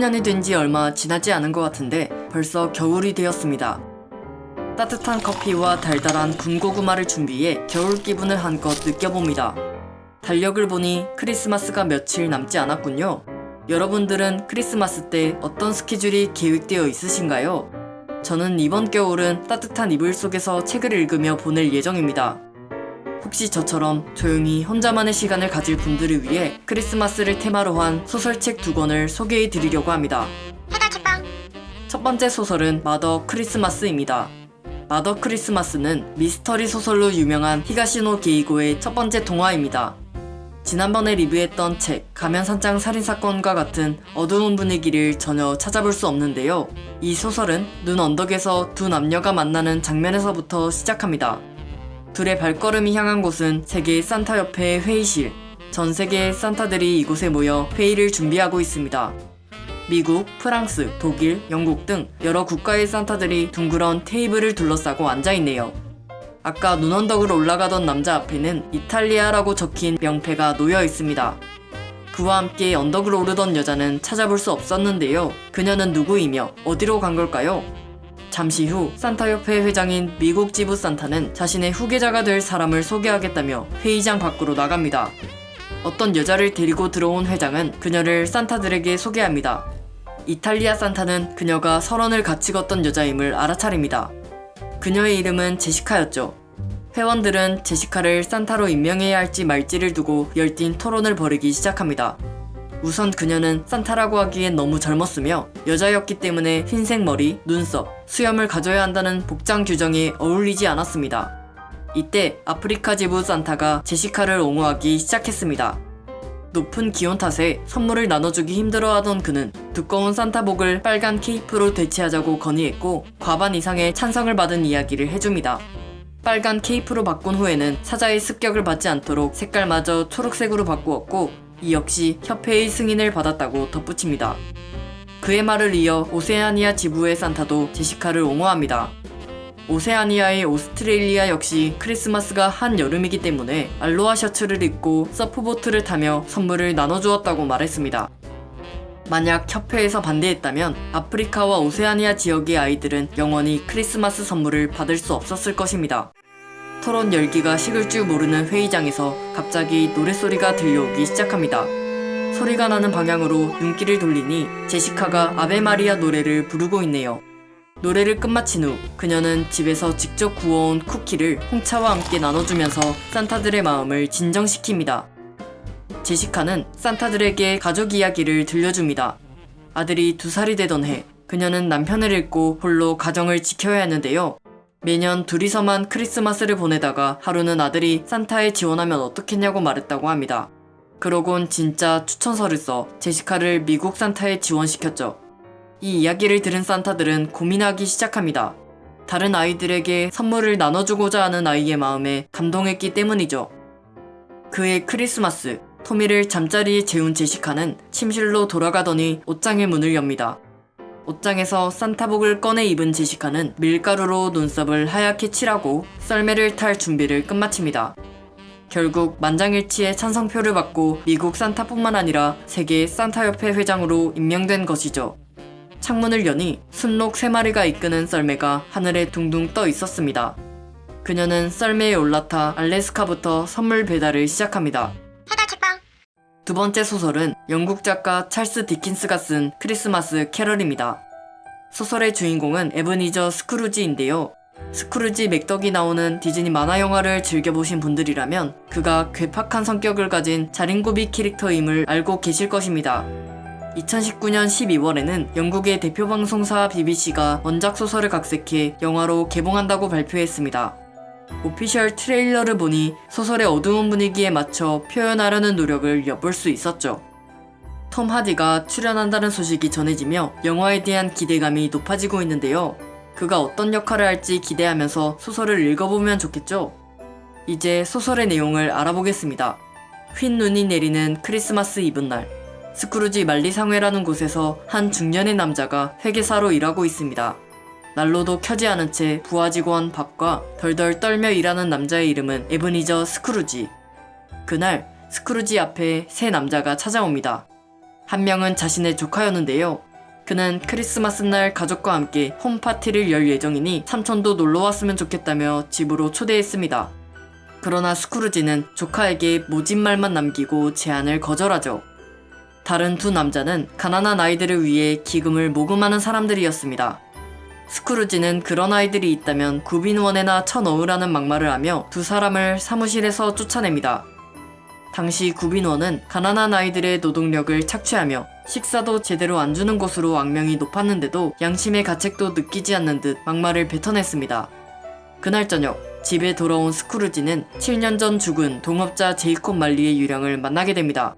19년이 된 지 얼마 지나지 않은 것 같은데 벌써 겨울이 되었습니다. 따뜻한 커피와 달달한 군고구마를 준비해 겨울 기분을 한껏 느껴봅니다. 달력을 보니 크리스마스가 며칠 남지 않았군요. 여러분들은 크리스마스 때 어떤 스케줄이 계획되어 있으신가요? 저는 이번 겨울은 따뜻한 이불 속에서 책을 읽으며 보낼 예정입니다. 혹시 저처럼 조용히 혼자만의 시간을 가질 분들을 위해 크리스마스를 테마로 한 소설책 두 권을 소개해 드리려고 합니다. 첫 번째 소설은 마더 크리스마스입니다. 마더 크리스마스는 미스터리 소설로 유명한 히가시노 게이고의 첫 번째 동화입니다. 지난번에 리뷰했던 책 가면산장 살인사건과 같은 어두운 분위기를 전혀 찾아볼 수 없는데요. 이 소설은 눈 언덕에서 두 남녀가 만나는 장면에서부터 시작합니다. 둘의 발걸음이 향한 곳은 세계 산타 협회의 회의실. 전 세계의 산타들이 이곳에 모여 회의를 준비하고 있습니다. 미국, 프랑스, 독일, 영국 등 여러 국가의 산타들이 둥그런 테이블을 둘러싸고 앉아있네요. 아까 눈언덕으로 올라가던 남자 앞에는 이탈리아라고 적힌 명패가 놓여 있습니다. 그와 함께 언덕을 오르던 여자는 찾아볼 수 없었는데요. 그녀는 누구이며 어디로 간 걸까요? 잠시 후 산타협회 회장인 미국 지부 산타는 자신의 후계자가 될 사람을 소개하겠다며 회의장 밖으로 나갑니다. 어떤 여자를 데리고 들어온 회장은 그녀를 산타들에게 소개합니다. 이탈리아 산타는 그녀가 설원을 같이 걷던 여자임을 알아차립니다. 그녀의 이름은 제시카였죠. 회원들은 제시카를 산타로 임명해야 할지 말지를 두고 열띤 토론을 벌이기 시작합니다. 우선 그녀는 산타라고 하기엔 너무 젊었으며 여자였기 때문에 흰색 머리, 눈썹, 수염을 가져야 한다는 복장 규정에 어울리지 않았습니다. 이때 아프리카 지부 산타가 제시카를 옹호하기 시작했습니다. 높은 기온 탓에 선물을 나눠주기 힘들어하던 그는 두꺼운 산타복을 빨간 케이프로 대체하자고 건의했고 과반 이상의 찬성을 받은 이야기를 해줍니다. 빨간 케이프로 바꾼 후에는 사자의 습격을 받지 않도록 색깔마저 초록색으로 바꾸었고 이 역시 협회의 승인을 받았다고 덧붙입니다. 그의 말을 이어 오세아니아 지부의 산타도 제시카를 옹호합니다. 오세아니아의 오스트레일리아 역시 크리스마스가 한여름이기 때문에 알로하 셔츠를 입고 서프보트를 타며 선물을 나눠주었다고 말했습니다. 만약 협회에서 반대했다면 아프리카와 오세아니아 지역의 아이들은 영원히 크리스마스 선물을 받을 수 없었을 것입니다. 토론 열기가 식을 줄 모르는 회의장에서 갑자기 노랫소리가 들려오기 시작합니다. 소리가 나는 방향으로 눈길을 돌리니 제시카가 아베 마리아 노래를 부르고 있네요. 노래를 끝마친 후 그녀는 집에서 직접 구워온 쿠키를 홍차와 함께 나눠주면서 산타들의 마음을 진정시킵니다. 제시카는 산타들에게 가족 이야기를 들려줍니다. 아들이 두 살이 되던 해 그녀는 남편을 잃고 홀로 가정을 지켜야 했는데요. 매년 둘이서만 크리스마스를 보내다가 하루는 아들이 산타에 지원하면 어떻겠냐고 말했다고 합니다. 그러곤 진짜 추천서를 써 제시카를 미국 산타에 지원시켰죠. 이 이야기를 들은 산타들은 고민하기 시작합니다. 다른 아이들에게 선물을 나눠주고자 하는 아이의 마음에 감동했기 때문이죠. 그의 크리스마스, 토미를 잠자리에 재운 제시카는 침실로 돌아가더니 옷장의 문을 엽니다. 옷장에서 산타복을 꺼내 입은 제시카는 밀가루로 눈썹을 하얗게 칠하고 썰매를 탈 준비를 끝마칩니다. 결국 만장일치의 찬성표를 받고 미국 산타뿐만 아니라 세계 산타협회 회장으로 임명된 것이죠. 창문을 여니 순록 3마리가 이끄는 썰매가 하늘에 둥둥 떠 있었습니다. 그녀는 썰매에 올라타 알래스카부터 선물 배달을 시작합니다. 두 번째 소설은 영국 작가 찰스 디킨스가 쓴 크리스마스 캐럴입니다. 소설의 주인공은 에브니저 스크루지인데요. 스크루지 맥덕이 나오는 디즈니 만화 영화를 즐겨보신 분들이라면 그가 괴팍한 성격을 가진 자린고비 캐릭터임을 알고 계실 것입니다. 2019년 12월에는 영국의 대표 방송사 BBC가 원작 소설을 각색해 영화로 개봉한다고 발표했습니다. 오피셜 트레일러를 보니 소설의 어두운 분위기에 맞춰 표현하려는 노력을 엿볼 수 있었죠. 톰 하디가 출연한다는 소식이 전해지며 영화에 대한 기대감이 높아지고 있는데요. 그가 어떤 역할을 할지 기대하면서 소설을 읽어보면 좋겠죠? 이제 소설의 내용을 알아보겠습니다. 흰 눈이 내리는 크리스마스 이브날 스크루지 말리 상회라는 곳에서 한 중년의 남자가 회계사로 일하고 있습니다. 난로도 켜지 않은 채 부하 직원 밥과 덜덜 떨며 일하는 남자의 이름은 에브니저 스크루지. 그날 스크루지 앞에 세 남자가 찾아옵니다. 한 명은 자신의 조카였는데요. 그는 크리스마스 날 가족과 함께 홈파티를 열 예정이니 삼촌도 놀러 왔으면 좋겠다며 집으로 초대했습니다. 그러나 스크루지는 조카에게 모진 말만 남기고 제안을 거절하죠. 다른 두 남자는 가난한 아이들을 위해 기금을 모금하는 사람들이었습니다. 스크루지는 그런 아이들이 있다면 구빈원에나 쳐넣으라는 막말을 하며 두 사람을 사무실에서 쫓아냅니다. 당시 구빈원은 가난한 아이들의 노동력을 착취하며 식사도 제대로 안 주는 곳으로 악명이 높았는데도 양심의 가책도 느끼지 않는 듯 막말을 뱉어냈습니다. 그날 저녁 집에 돌아온 스크루지는 7년 전 죽은 동업자 제이콥 말리의 유령을 만나게 됩니다.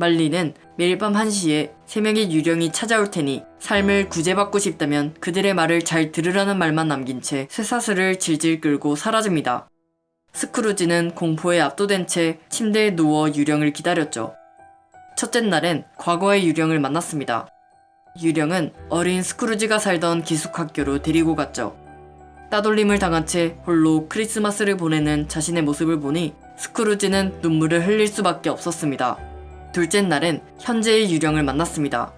말리는 매일 밤 1시에 세 명의 유령이 찾아올 테니 삶을 구제받고 싶다면 그들의 말을 잘 들으라는 말만 남긴 채 쇠사슬을 질질 끌고 사라집니다. 스크루지는 공포에 압도된 채 침대에 누워 유령을 기다렸죠. 첫째 날엔 과거의 유령을 만났습니다. 유령은 어린 스크루지가 살던 기숙학교로 데리고 갔죠. 따돌림을 당한 채 홀로 크리스마스를 보내는 자신의 모습을 보니 스크루지는 눈물을 흘릴 수밖에 없었습니다. 둘째 날엔 현재의 유령을 만났습니다.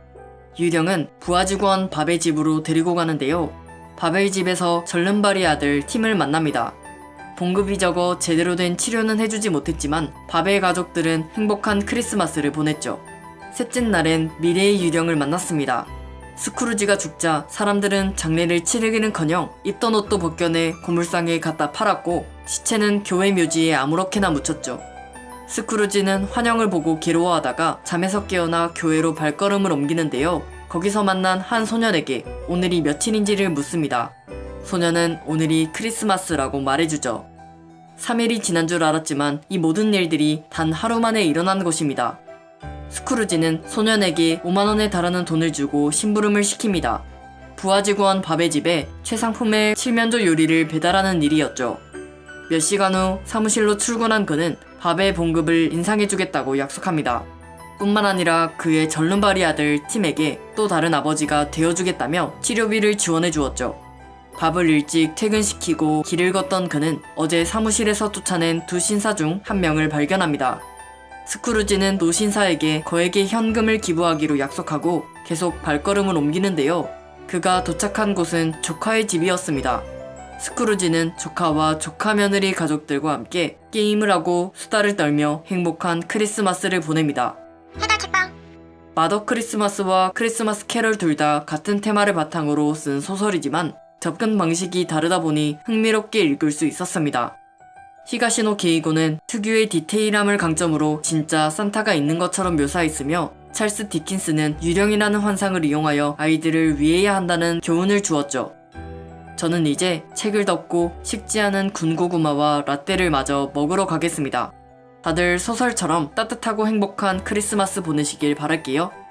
유령은 부하 직원 밥의 집으로 데리고 가는데요. 밥의 집에서 절름발이 아들 팀을 만납니다. 봉급이 적어 제대로 된 치료는 해주지 못했지만 밥의 가족들은 행복한 크리스마스를 보냈죠. 셋째 날엔 미래의 유령을 만났습니다. 스크루지가 죽자 사람들은 장례를 치르기는커녕 입던 옷도 벗겨내 고물상에 갖다 팔았고 시체는 교회 묘지에 아무렇게나 묻혔죠. 스크루지는 환영을 보고 괴로워하다가 잠에서 깨어나 교회로 발걸음을 옮기는데요. 거기서 만난 한 소년에게 오늘이 며칠인지를 묻습니다. 소년은 오늘이 크리스마스라고 말해주죠. 3일이 지난 줄 알았지만 이 모든 일들이 단 하루 만에 일어난 것입니다. 스크루지는 소년에게 5만원에 달하는 돈을 주고 심부름을 시킵니다. 부하 직원 밥의 집에 최상품의 칠면조 요리를 배달하는 일이었죠. 몇 시간 후 사무실로 출근한 그는 밥의 봉급을 인상해주겠다고 약속합니다. 뿐만 아니라 그의 절름발이 아들 팀에게 또 다른 아버지가 되어주겠다며 치료비를 지원해 주었죠. 밥을 일찍 퇴근시키고 길을 걷던 그는 어제 사무실에서 쫓아낸 두 신사 중 한 명을 발견합니다. 스크루지는 노신사에게 거액의 현금을 기부하기로 약속하고 계속 발걸음을 옮기는데요. 그가 도착한 곳은 조카의 집이었습니다. 스크루지는 조카와 조카 며느리 가족들과 함께 게임을 하고 수다를 떨며 행복한 크리스마스를 보냅니다. 마더 크리스마스와 크리스마스 캐럴 둘 다 같은 테마를 바탕으로 쓴 소설이지만 접근 방식이 다르다 보니 흥미롭게 읽을 수 있었습니다. 히가시노 게이고는 특유의 디테일함을 강점으로 진짜 산타가 있는 것처럼 묘사했으며 찰스 디킨스는 유령이라는 환상을 이용하여 아이들을 위해야 한다는 교훈을 주었죠. 저는 이제 책을 덮고 식지 않은 군고구마와 라떼를 마저 먹으러 가겠습니다. 다들 소설처럼 따뜻하고 행복한 크리스마스 보내시길 바랄게요.